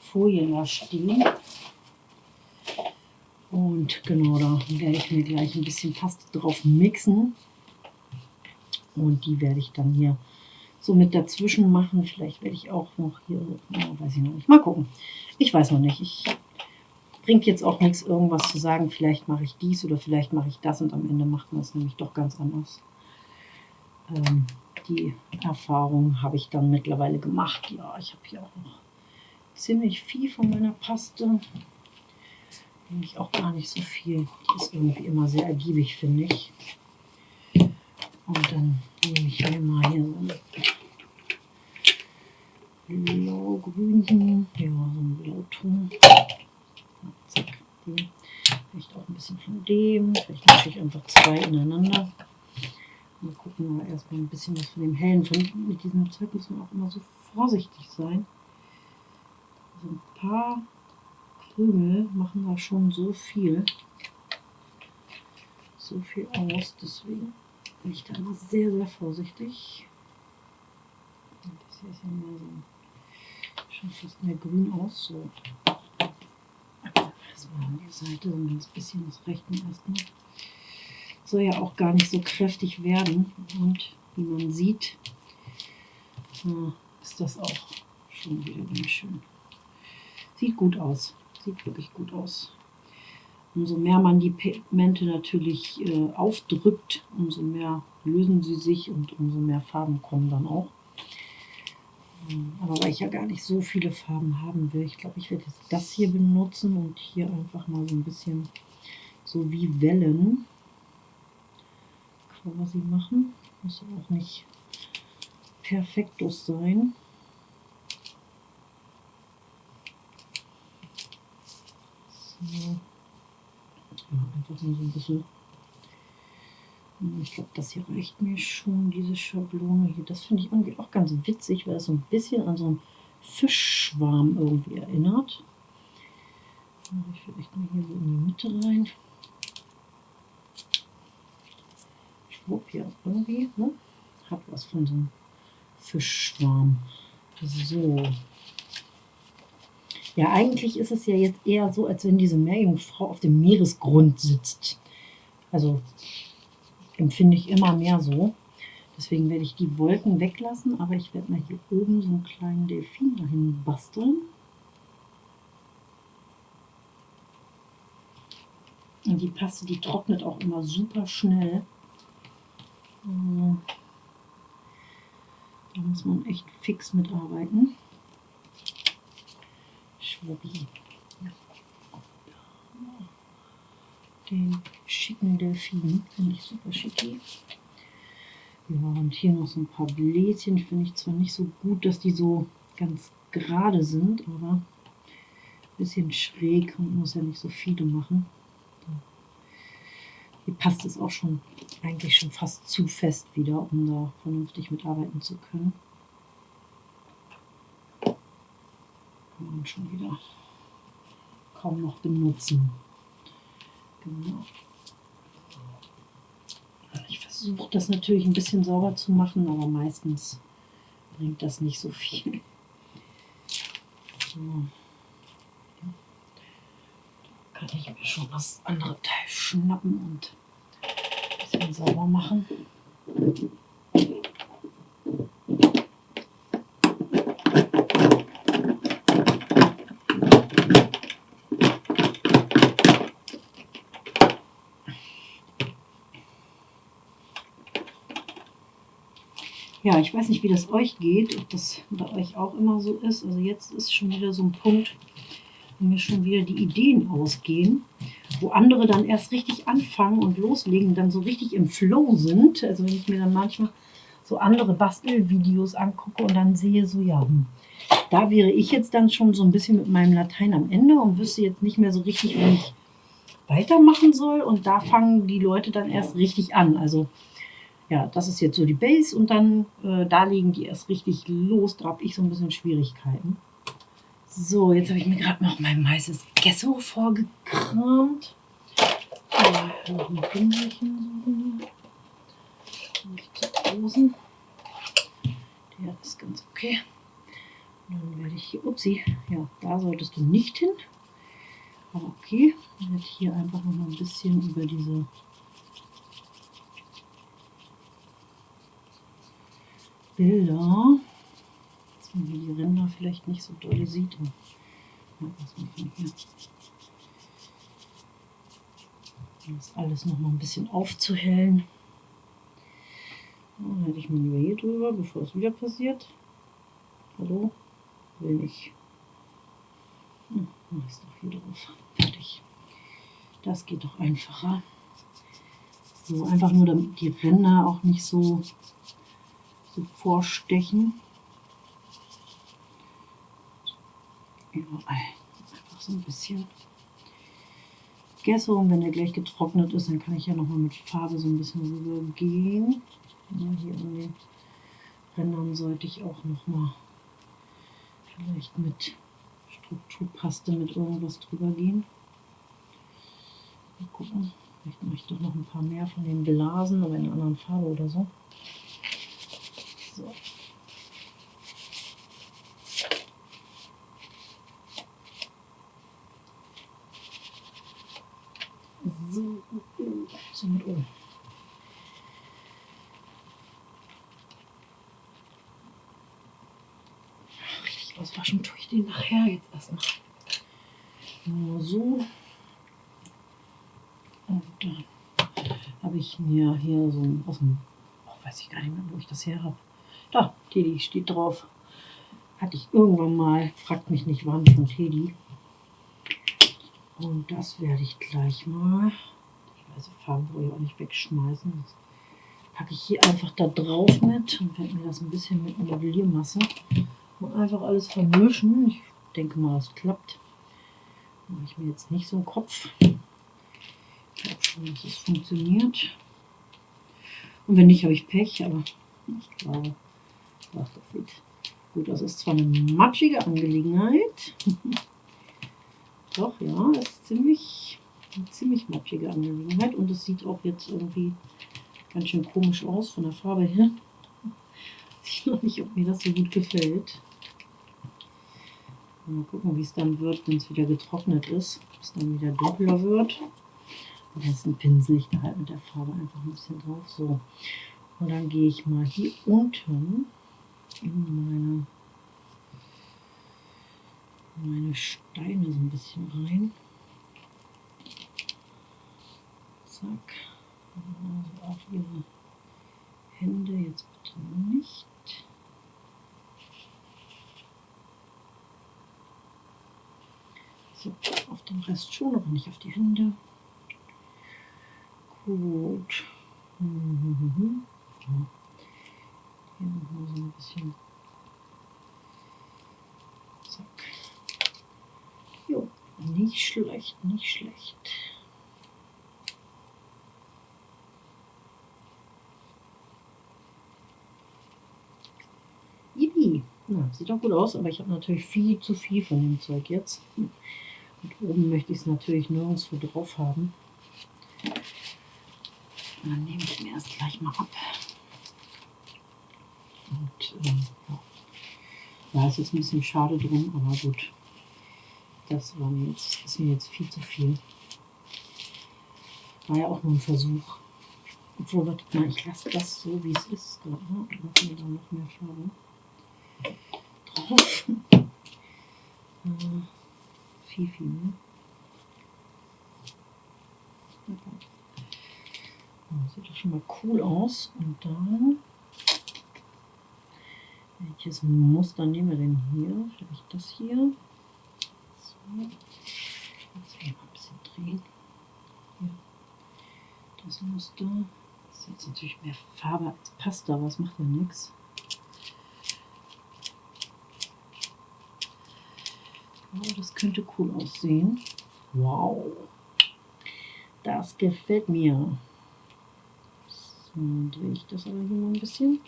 Folien da stehen. Und genau, da werde ich mir gleich ein bisschen Paste drauf mixen. Und die werde ich dann hier so mit dazwischen machen. Vielleicht werde ich auch noch hier, weiß ich noch nicht. Mal gucken. Ich weiß noch nicht. Ich bringt jetzt auch nichts, irgendwas zu sagen. Vielleicht mache ich dies oder vielleicht mache ich das und am Ende macht man es nämlich doch ganz anders. Ähm, die Erfahrung habe ich dann mittlerweile gemacht. Ja, ich habe hier auch noch ziemlich viel von meiner Paste. Nämlich auch gar nicht so viel. Die ist irgendwie immer sehr ergiebig, finde ich. Und dann nehme ich hier mal hier so ein blau-grünchen, ja, so ein Blauton. Zack, Vielleicht auch ein bisschen von dem. Vielleicht mische ich einfach zwei ineinander. Mal gucken erstmal ein bisschen was von dem hellen. Von, mit diesem Zeug muss man auch immer so vorsichtig sein. Also ein paar Krümel machen da schon so viel. So viel aus. Deswegen bin ich da immer sehr, sehr vorsichtig. Das hier ist ja mehr so schon fast mehr grün aus. So. Erstmal an die Seite, so ein ganz bisschen das Rechten erstmal soll ja auch gar nicht so kräftig werden. Und wie man sieht, äh, ist das auch schon wieder ganz schön. Sieht gut aus. Sieht wirklich gut aus. Umso mehr man die Pigmente natürlich äh, aufdrückt, umso mehr lösen sie sich und umso mehr Farben kommen dann auch. Ähm, aber weil ich ja gar nicht so viele Farben haben will, ich glaube, ich werde jetzt das hier benutzen und hier einfach mal so ein bisschen so wie Wellen quasi machen. Muss auch nicht perfektus sein. So. Ja, einfach nur so ein bisschen. Ich glaube, das hier reicht mir schon, diese Schablone hier. Das finde ich irgendwie auch ganz witzig, weil es so ein bisschen an so einen Fischschwarm irgendwie erinnert. Ich vielleicht mal hier so in die Mitte rein. Schwupp, ja, irgendwie, ne? Hat was von so einem Fischschwarm. So. Ja, eigentlich ist es ja jetzt eher so, als wenn diese Meerjungfrau auf dem Meeresgrund sitzt. Also empfinde ich immer mehr so. Deswegen werde ich die Wolken weglassen, aber ich werde mal hier oben so einen kleinen Delfin dahin basteln. Und die Paste, die trocknet auch immer super schnell. Da muss man echt fix mitarbeiten. Schwuppi. Den schicken Delfin finde ich super schicki. Ja, und hier noch so ein paar Bläschen. Finde ich zwar nicht so gut, dass die so ganz gerade sind, aber ein bisschen schräg und muss ja nicht so viele machen. Hier passt es auch schon eigentlich schon fast zu fest wieder, um da vernünftig mitarbeiten zu können. Kann man schon wieder kaum noch benutzen. Genau. Ich versuche das natürlich ein bisschen sauber zu machen, aber meistens bringt das nicht so viel. So. Da kann ich mir schon das andere Teil schnappen und ein bisschen sauber machen. Ja, ich weiß nicht, wie das euch geht, ob das bei euch auch immer so ist. Also jetzt ist schon wieder so ein Punkt, wo mir schon wieder die Ideen ausgehen, wo andere dann erst richtig anfangen und loslegen, dann so richtig im Flow sind. Also wenn ich mir dann manchmal so andere Bastelvideos angucke und dann sehe so, ja, hm, da wäre ich jetzt dann schon so ein bisschen mit meinem Latein am Ende und wüsste jetzt nicht mehr so richtig, wie ich weitermachen soll. Und da fangen die Leute dann erst richtig an. Also ja, das ist jetzt so die Base und dann äh, da legen die erst richtig los. Da habe ich so ein bisschen Schwierigkeiten. So, jetzt habe ich mir gerade noch mein weißes Gesso vorgekramt. Ja, noch ein Pinselchen suchen. Nicht zu großen. Der ist ganz okay. Und dann werde ich hier, upsie, ja, da solltest du nicht hin. Aber okay, dann werde ich hier einfach noch mal ein bisschen über diese Bilder, man die Ränder vielleicht nicht so doll sieht. Ja, das alles noch mal ein bisschen aufzuhellen. Dann halte ich mal hier drüber, bevor es wieder passiert. Hallo? Will nicht. Hm, ich doch hier drauf. Fertig. Das geht doch einfacher. So, einfach nur damit die Ränder auch nicht so so vorstechen. Überall. Einfach so ein bisschen Gesso und wenn der gleich getrocknet ist, dann kann ich ja nochmal mit Farbe so ein bisschen rübergehen. Ja, hier an den Rändern sollte ich auch nochmal vielleicht mit Strukturpaste mit irgendwas drüber gehen. Mal gucken. Vielleicht mache ich doch noch ein paar mehr von den Blasen, aber in einer anderen Farbe oder. So. So, so mit oben. Richtig auswaschen tue ich den nachher jetzt erstmal. Nur so. Und dann habe ich mir hier so aus dem, oh, weiß ich gar nicht mehr, wo ich das her habe. Da, Teddy steht drauf. Hatte ich irgendwann mal, fragt mich nicht wann, von Teddy. Und das werde ich gleich mal, weiß, Farben wollte ich auch nicht wegschmeißen. Das packe ich hier einfach da drauf mit und werde mir das ein bisschen mit Modelliermasse und einfach alles vermischen. Ich denke mal, das klappt. Mache ich mir jetzt nicht so einen Kopf. Ich glaube schon, dass es funktioniert. Und wenn nicht, habe ich Pech, aber ich glaube, das sieht gut aus. Ist zwar eine matschige Angelegenheit. *laughs* Doch, ja, ist ziemlich, eine ziemlich matschige Angelegenheit. Und es sieht auch jetzt irgendwie ganz schön komisch aus von der Farbe her. *laughs* Ich weiß noch nicht, ob mir das so gut gefällt. Mal gucken, wie es dann wird, wenn es wieder getrocknet ist. Es dann wieder dunkler wird. Und jetzt pinsel ich da halt mit der Farbe einfach ein bisschen drauf. So. Und dann gehe ich mal hier unten in meine, meine Steine so ein bisschen rein. Zack. Also auf ihre Hände jetzt bitte nicht. So, auf den Rest schon, aber nicht auf die Hände. Gut. *laughs* Hier nochmal so ein bisschen. Zack. Jo, nicht schlecht, nicht schlecht. Sieht doch gut aus, aber ich habe natürlich viel zu viel von dem Zeug jetzt. Und oben möchte ich es natürlich nirgendwo drauf haben. dann nehme ich mir erst gleich mal ab. Und ähm, ja. ja, es ist ein bisschen schade drum, aber gut. Das war mir jetzt, ist mir jetzt viel zu viel. War ja auch nur ein Versuch. Obwohl, warte mal, ich lasse das so, wie es ist. Gerade. Ich mache mir da noch mehr Farbe viel mehr. Oh, sieht doch schon mal cool aus. Und dann, welches Muster nehmen wir denn hier? Ich das hier? So. Jetzt hier mal ein bisschen drehen. Hier. Das Muster. Das ist jetzt natürlich mehr Farbe als Pasta, aber es macht ja nichts. Oh, das könnte cool aussehen. Wow. Das gefällt mir. So, drehe ich das aber hier mal ein bisschen.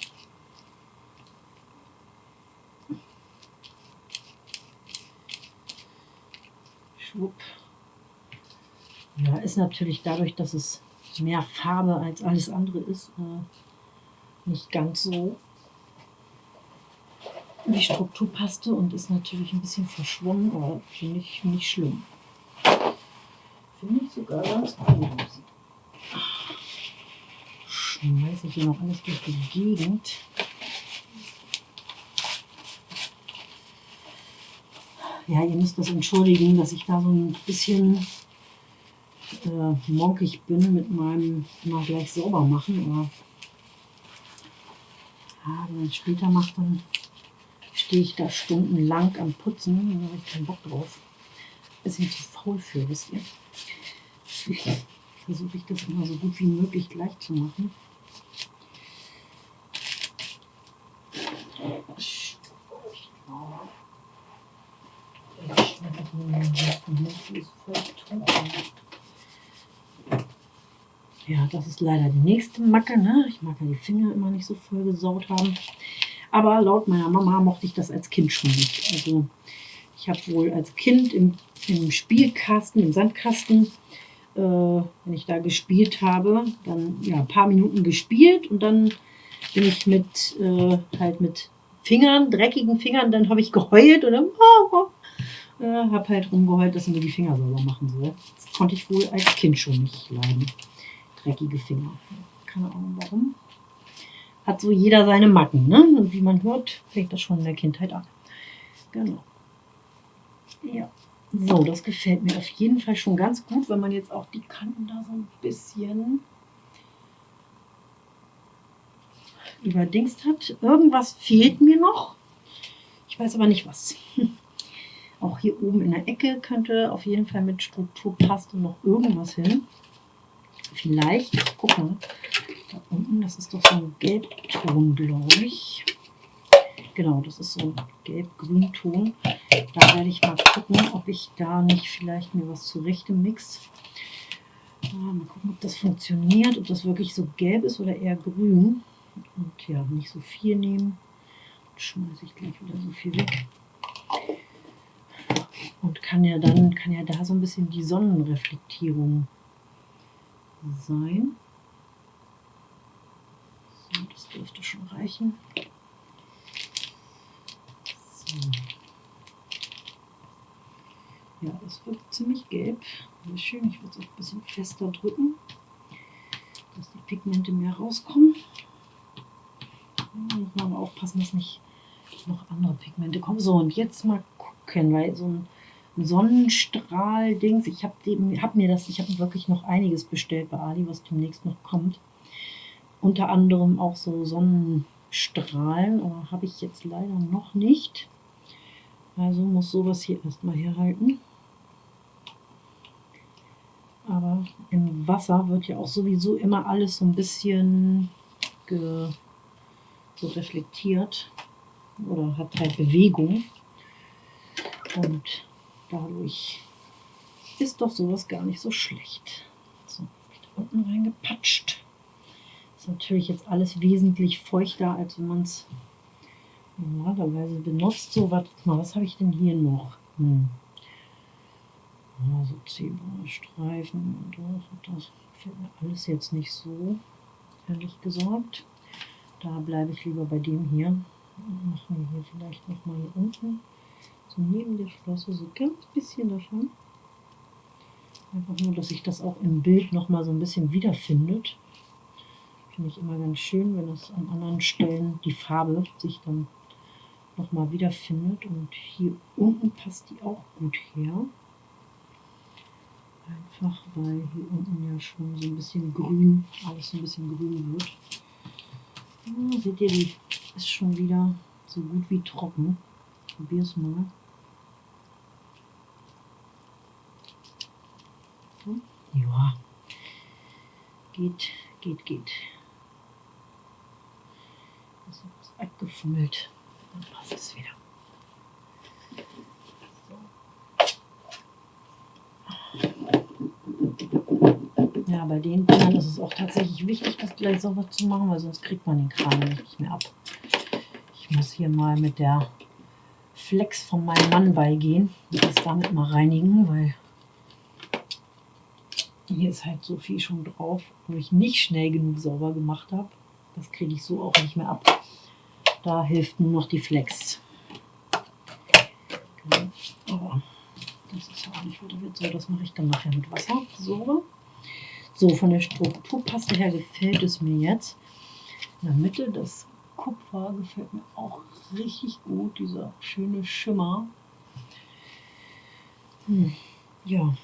Schwupp. Ja, ist natürlich dadurch, dass es mehr Farbe als alles andere ist, äh, nicht ganz so die Strukturpaste und ist natürlich ein bisschen verschwommen, aber finde ich nicht schlimm. Finde ich sogar ganz gut. Schmeiße ich hier noch alles durch die Gegend. Ja, ihr müsst das entschuldigen, dass ich da so ein bisschen äh, monkig bin mit meinem mal gleich sauber machen. Aber ja, wenn man es später macht, dann stehe ich da stundenlang am Putzen. Da habe ich keinen Bock drauf. Bisschen zu faul für, wisst ihr. Versuche ich das immer so gut wie möglich gleich zu machen. Ja, das ist leider die nächste Macke. Ne? Ich mag ja die Finger immer nicht so voll gesaut haben. Aber laut meiner Mama mochte ich das als Kind schon nicht. Also ich habe wohl als Kind im, im Spielkasten, im Sandkasten, äh, wenn ich da gespielt habe, dann ja ein paar Minuten gespielt und dann bin ich mit äh, halt mit Fingern, dreckigen Fingern, dann habe ich geheult und dann *laughs* äh, habe halt rumgeheult, dass sie mir die Finger sauber machen soll. Das konnte ich wohl als Kind schon nicht leiden. Dreckige Finger. Keine Ahnung warum. Hat so jeder seine Macken, ne? Und wie man hört, fängt das schon in der Kindheit an. Genau. Ja. So, das gefällt mir auf jeden Fall schon ganz gut, wenn man jetzt auch die Kanten da so ein bisschen überdingst hat. Irgendwas fehlt mir noch. Ich weiß aber nicht was. *laughs* Auch hier oben in der Ecke könnte auf jeden Fall mit Strukturpaste noch irgendwas hin. Vielleicht, guck mal, da unten, das ist doch so ein Gelbton, glaube ich. Genau, das ist so ein gelb-grün-Ton. Da werde ich mal gucken, ob ich da nicht vielleicht mir was zurechte mix. Mal gucken, ob das funktioniert, ob das wirklich so gelb ist oder eher grün. Und ja, nicht so viel nehmen. Schmeiße ich gleich wieder so viel weg. Und kann ja dann, kann ja da so ein bisschen die Sonnenreflektierung sein. Dürfte schon reichen. So. Ja, das wird ziemlich gelb. Sehr schön. Ich würde es auch ein bisschen fester drücken, dass die Pigmente mehr rauskommen. Muss man aber aufpassen, dass nicht noch andere Pigmente kommen. So, und jetzt mal gucken, weil so ein Sonnenstrahl-Dings, ich habe hab mir das, ich habe wirklich noch einiges bestellt bei Ali, was demnächst noch kommt. Unter anderem auch so Sonnenstrahlen, aber habe ich jetzt leider noch nicht. Also muss sowas hier erstmal herhalten. Aber im Wasser wird ja auch sowieso immer alles so ein bisschen so reflektiert oder hat halt Bewegung. Und dadurch ist doch sowas gar nicht so schlecht. So, unten reingepatscht. Natürlich jetzt alles wesentlich feuchter, als wenn man es normalerweise benutzt. So, warte mal, was habe ich denn hier noch? Hm. Ja, so Zebrastreifen und das, das gefällt mir alles jetzt nicht so, ehrlich gesagt. Da bleibe ich lieber bei dem hier. Machen wir hier vielleicht nochmal hier unten, so neben der Flosse, so ganz bisschen davon. Einfach nur, dass sich das auch im Bild nochmal so ein bisschen wiederfindet. Finde ich immer ganz schön, wenn es an anderen Stellen die Farbe sich dann nochmal wiederfindet. Und hier unten passt die auch gut her. Einfach weil hier unten ja schon so ein bisschen grün, alles ein bisschen grün wird. Ja, seht ihr, die ist schon wieder so gut wie trocken. Probier es mal. Ja, geht, geht, geht. Weggefummelt. Dann passt es wieder. Ja, bei den Dingern ist es auch tatsächlich wichtig, das gleich sauber zu machen, weil sonst kriegt man den Kram nicht mehr ab. Ich muss hier mal mit der Flex von meinem Mann beigehen und das damit mal reinigen, weil hier ist halt so viel schon drauf, wo ich nicht schnell genug sauber gemacht habe. Das kriege ich so auch nicht mehr ab. Da hilft nur noch die Flex. Genau. Aber das ist ja auch nicht weiter so. Das mache ich dann nachher mit Wasser. So. So, von der Strukturpaste her gefällt es mir jetzt. In der Mitte das Kupfer gefällt mir auch richtig gut, dieser schöne Schimmer. Hm, ja,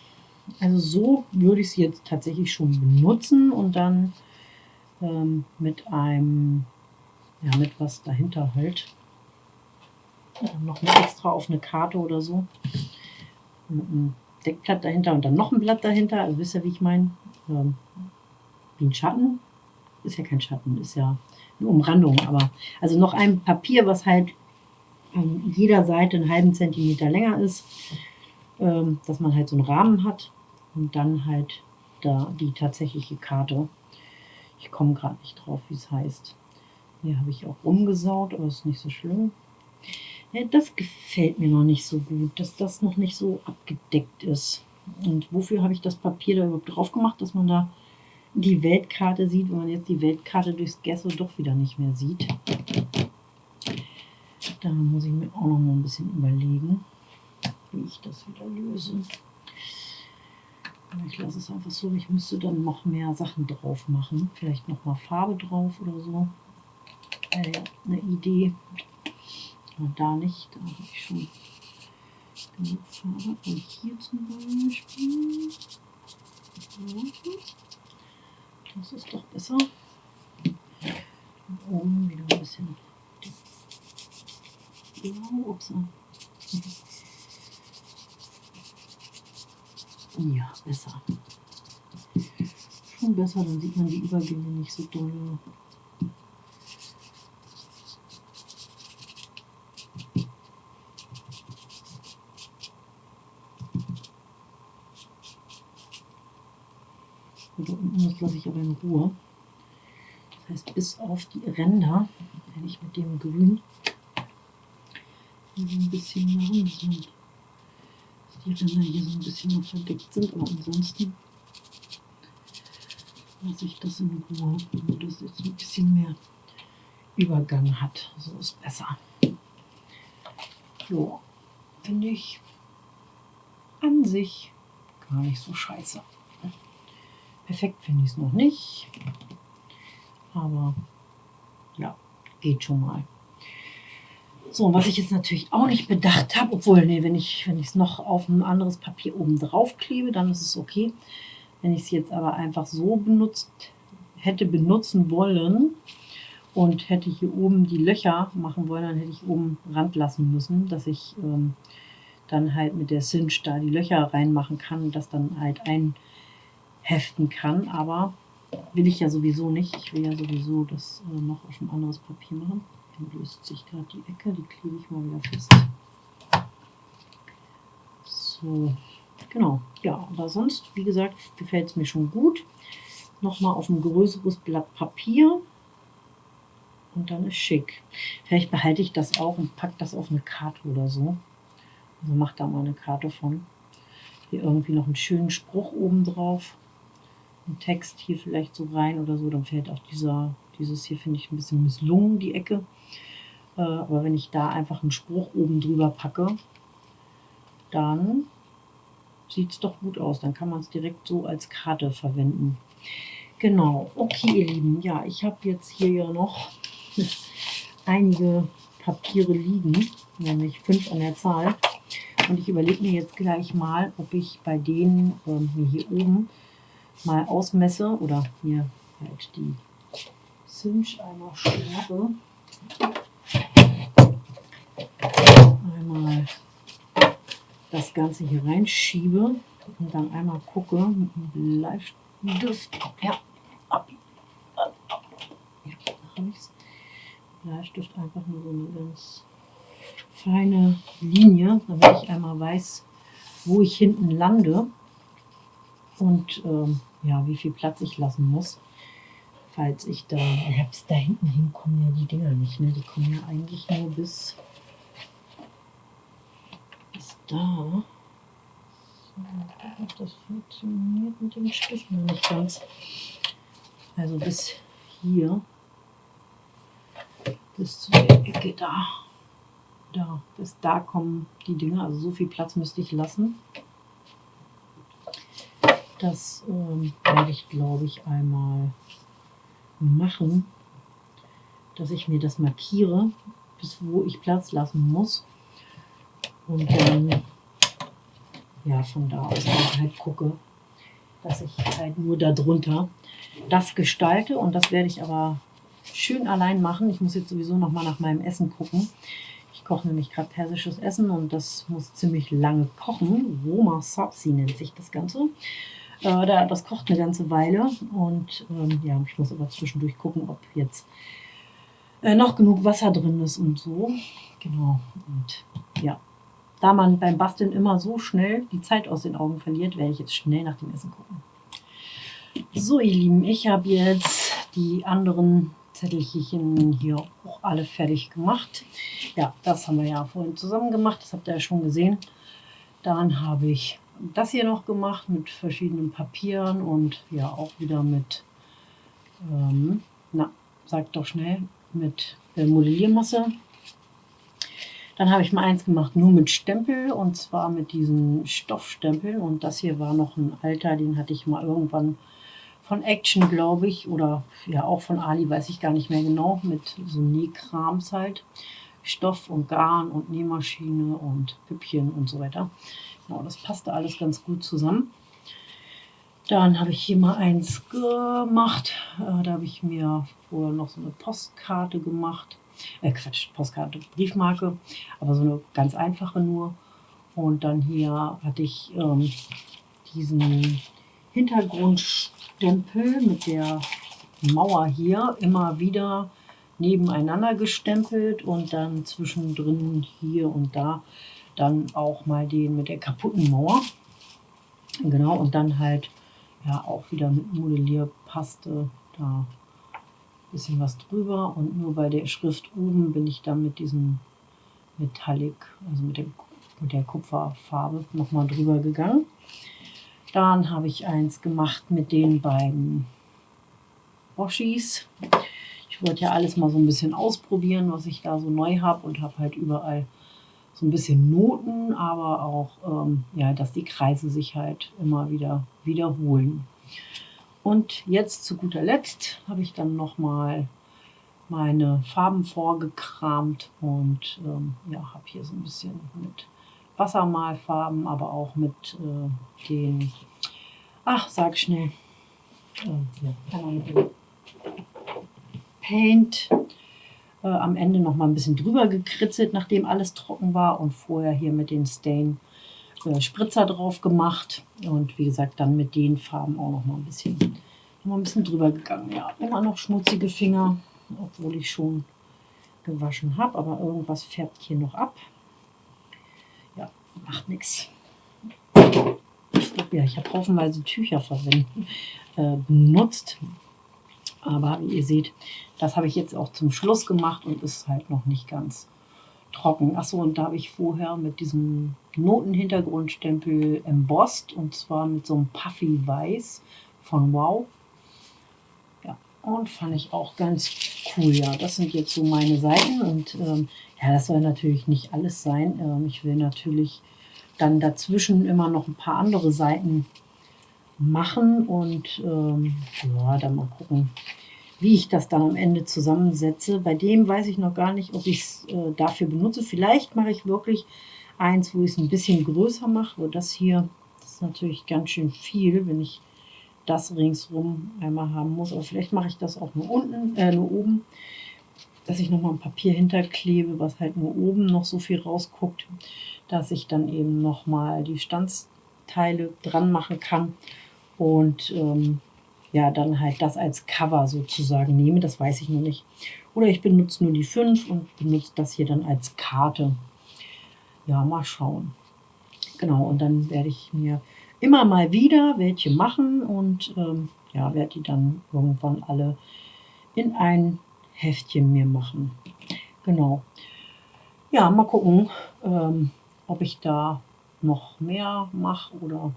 also so würde ich es jetzt tatsächlich schon benutzen und dann ähm, mit einem, ja, mit was dahinter halt. Ja, noch mal extra auf eine Karte oder so. Mit einem Deckblatt dahinter und dann noch ein Blatt dahinter. Also wisst ihr, wie ich meine? ähm, wie ein Schatten. Ist ja kein Schatten, ist ja eine Umrandung. Aber also noch ein Papier, was halt an jeder Seite einen halben Zentimeter länger ist, ähm, dass man halt so einen Rahmen hat und dann halt da die tatsächliche Karte. Ich komme gerade nicht drauf, wie es heißt. Hier habe ich auch umgesaut, aber ist nicht so schlimm. Ja, das gefällt mir noch nicht so gut, dass das noch nicht so abgedeckt ist. Und wofür habe ich das Papier da überhaupt drauf gemacht, dass man da die Weltkarte sieht, wenn man jetzt die Weltkarte durchs Gesso doch wieder nicht mehr sieht. Da muss ich mir auch noch mal ein bisschen überlegen, wie ich das wieder löse. Ich lasse es einfach so, ich müsste dann noch mehr Sachen drauf machen. Vielleicht noch mal Farbe drauf oder so. Äh, eine Idee. Aber da nicht, da habe ich schon genug Farbe. Und hier zum Beispiel. Das ist doch besser. Und oben wieder ein bisschen blau. Ups. Ja, besser. Schon besser, dann sieht man die Übergänge nicht so doll. Das lasse ich aber in Ruhe. Das heißt, bis auf die Ränder werde ich mit dem Grün so ein bisschen machen, dass die Ränder hier so ein bisschen noch verdeckt sind, aber ansonsten lasse ich das in Ruhe, damit das jetzt ein bisschen mehr Übergang hat. So ist besser. So, finde ich an sich gar nicht so scheiße. Perfekt finde ich es noch nicht. Aber ja, geht schon mal. So, was ich jetzt natürlich auch nicht bedacht habe, obwohl, nee, wenn ich wenn es noch auf ein anderes Papier oben drauf klebe, dann ist es okay. Wenn ich es jetzt aber einfach so benutzt hätte benutzen wollen und hätte hier oben die Löcher machen wollen, dann hätte ich oben Rand lassen müssen, dass ich ähm, dann halt mit der Cinch da die Löcher reinmachen kann und das dann halt ein heften kann, aber will ich ja sowieso nicht. Ich will ja sowieso das äh, noch auf ein anderes Papier machen. Dann löst sich gerade die Ecke, die klebe ich mal wieder fest. So, genau. Ja, aber sonst, wie gesagt, gefällt es mir schon gut. Nochmal auf ein größeres Blatt Papier. Und dann ist schick. Vielleicht behalte ich das auch und packe das auf eine Karte oder so. Also mache da mal eine Karte von hier irgendwie noch einen schönen Spruch oben drauf. Ein Text hier vielleicht so rein oder so, dann fällt auch dieser, dieses hier finde ich ein bisschen misslungen, die Ecke. Äh, aber wenn ich da einfach einen Spruch oben drüber packe, dann sieht es doch gut aus. Dann kann man es direkt so als Karte verwenden. Genau, okay ihr Lieben, ja, ich habe jetzt hier ja noch *laughs* einige Papiere liegen, nämlich fünf an der Zahl. Und ich überlege mir jetzt gleich mal, ob ich bei denen ähm, hier oben mal ausmesse oder hier halt die Zimsch einmal schraube. Einmal das Ganze hier reinschiebe und dann einmal gucke mit dem Bleistift. Ja, ab. ab, ab. Ja, habe ich. Bleistift einfach nur so eine ganz feine Linie, damit ich einmal weiß, wo ich hinten lande und ähm, ja, wie viel Platz ich lassen muss, falls ich da, ja, bis da hinten hin kommen ja die Dinger nicht, ne? die kommen ja eigentlich nur bis, bis da. So, das funktioniert mit dem Stift noch nicht ganz. Also bis hier, bis zu der Ecke da. Da, bis da kommen die Dinge. Also so viel Platz müsste ich lassen. Das ähm, werde ich, glaube ich, einmal machen, dass ich mir das markiere, bis wo ich Platz lassen muss. Und dann ja, von da aus halt gucke, dass ich halt nur darunter das gestalte. Und das werde ich aber schön allein machen. Ich muss jetzt sowieso noch mal nach meinem Essen gucken. Ich koche nämlich gerade persisches Essen und das muss ziemlich lange kochen. Roma Sabzi nennt sich das Ganze. Äh, das kocht eine ganze Weile und ähm, ja, ich muss aber zwischendurch gucken, ob jetzt äh, noch genug Wasser drin ist und so. Genau. Und ja, da man beim Basteln immer so schnell die Zeit aus den Augen verliert, werde ich jetzt schnell nach dem Essen gucken. So, ihr Lieben, ich habe jetzt die anderen Zettelchen hier auch alle fertig gemacht. Ja, das haben wir ja vorhin zusammen gemacht, das habt ihr ja schon gesehen. Dann habe ich das hier noch gemacht mit verschiedenen Papieren und ja auch wieder mit, ähm, na, sagt doch schnell, mit äh, Modelliermasse. Dann habe ich mal eins gemacht nur mit Stempel und zwar mit diesen Stoffstempeln und das hier war noch ein alter, den hatte ich mal irgendwann von Action, glaube ich, oder ja auch von Ali, weiß ich gar nicht mehr genau, mit so Nähkrams halt. Stoff und Garn und Nähmaschine und Püppchen und so weiter. Genau, das passte alles ganz gut zusammen. Dann habe ich hier mal eins gemacht. Äh, da habe ich mir vorher noch so eine Postkarte gemacht. Äh, Quatsch, Postkarte, Briefmarke, aber so eine ganz einfache nur. Und dann hier hatte ich ähm, diesen Hintergrundstempel mit der Mauer hier immer wieder nebeneinander gestempelt und dann zwischendrin hier und da dann auch mal den mit der kaputten Mauer. Genau, und dann halt ja auch wieder mit Modellierpaste da ein bisschen was drüber und nur bei der Schrift oben bin ich dann mit diesem Metallic, also mit, dem, mit der Kupferfarbe nochmal drüber gegangen. Dann habe ich eins gemacht mit den beiden Boschis. Ich wollte ja alles mal so ein bisschen ausprobieren, was ich da so neu habe und habe halt überall so ein bisschen Noten, aber auch, ähm, ja, dass die Kreise sich halt immer wieder wiederholen. Und jetzt zu guter Letzt habe ich dann nochmal meine Farben vorgekramt und ähm, ja, habe hier so ein bisschen mit Wassermalfarben, aber auch mit äh, den, ach, sag schnell, äh, ja, Paint äh, am Ende noch mal ein bisschen drüber gekritzelt, nachdem alles trocken war und vorher hier mit den Stain äh, Spritzer drauf gemacht und wie gesagt dann mit den Farben auch noch mal ein bisschen, noch ein bisschen drüber gegangen. Ja, immer noch schmutzige Finger, obwohl ich schon gewaschen habe, aber irgendwas färbt hier noch ab. Ja, macht nichts. Ja, ich habe haufenweise Tücher verwendet, äh, benutzt. Aber wie ihr seht, das habe ich jetzt auch zum Schluss gemacht und ist halt noch nicht ganz trocken. Achso, und da habe ich vorher mit diesem Notenhintergrundstempel embossed und zwar mit so einem Puffy Weiß von Wow. Ja, und fand ich auch ganz cool. Ja, das sind jetzt so meine Seiten und ähm, ja, das soll natürlich nicht alles sein. Ähm, ich will natürlich dann dazwischen immer noch ein paar andere Seiten machen und ähm, ja, dann mal gucken, wie ich das dann am Ende zusammensetze. Bei dem weiß ich noch gar nicht, ob ich es äh, dafür benutze. Vielleicht mache ich wirklich eins, wo ich es ein bisschen größer mache. Aber das hier, das ist natürlich ganz schön viel, wenn ich das ringsrum einmal haben muss. Aber vielleicht mache ich das auch nur unten, äh, nur oben, dass ich nochmal ein Papier hinterklebe, was halt nur oben noch so viel rausguckt, dass ich dann eben nochmal die Standsteile dran machen kann und ähm, ja, dann halt das als Cover sozusagen nehme. Das weiß ich noch nicht. Oder ich benutze nur die 5 und benutze das hier dann als Karte. Ja, mal schauen. Genau, und dann werde ich mir immer mal wieder welche machen und ähm, ja, werde die dann irgendwann alle in ein Heftchen mir machen. Genau. Ja, mal gucken, ähm, ob ich da noch mehr mache oder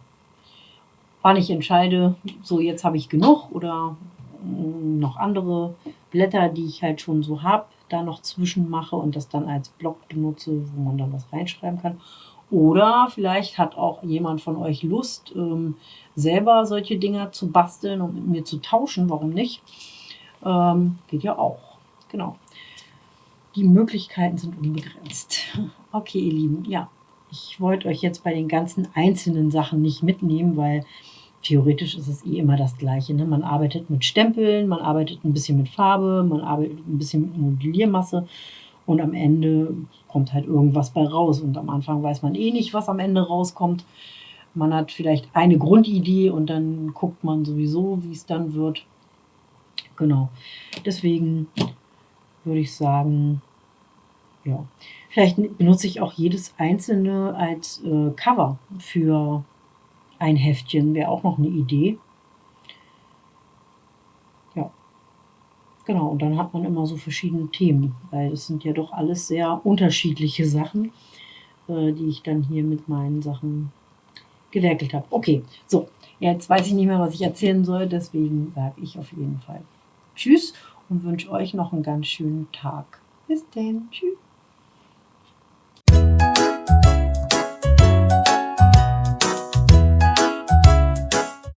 wann ich entscheide, so jetzt habe ich genug oder mm, noch andere Blätter, die ich halt schon so habe, da noch zwischen mache und das dann als Block benutze, wo man dann was reinschreiben kann. Oder vielleicht hat auch jemand von euch Lust, ähm, selber solche Dinger zu basteln und mit mir zu tauschen. Warum nicht? Ähm, geht ja auch. Genau. Die Möglichkeiten sind unbegrenzt. *laughs* Okay, ihr Lieben, ja, ich wollte euch jetzt bei den ganzen einzelnen Sachen nicht mitnehmen, weil theoretisch ist es eh immer das Gleiche. Ne? Man arbeitet mit Stempeln, man arbeitet ein bisschen mit Farbe, man arbeitet ein bisschen mit Modelliermasse und am Ende kommt halt irgendwas bei raus. Und am Anfang weiß man eh nicht, was am Ende rauskommt. Man hat vielleicht eine Grundidee und dann guckt man sowieso, wie es dann wird. Genau. Deswegen würde ich sagen, ja. Vielleicht benutze ich auch jedes einzelne als äh, Cover für ein Heftchen. Wäre auch noch eine Idee. Ja. Genau, und dann hat man immer so verschiedene Themen, weil es sind ja doch alles sehr unterschiedliche Sachen, äh, die ich dann hier mit meinen Sachen gewerkelt habe. Okay, so, jetzt weiß ich nicht mehr, was ich erzählen soll, deswegen sage ich auf jeden Fall Tschüss und wünsche euch noch einen ganz schönen Tag. Bis dann, tschüss.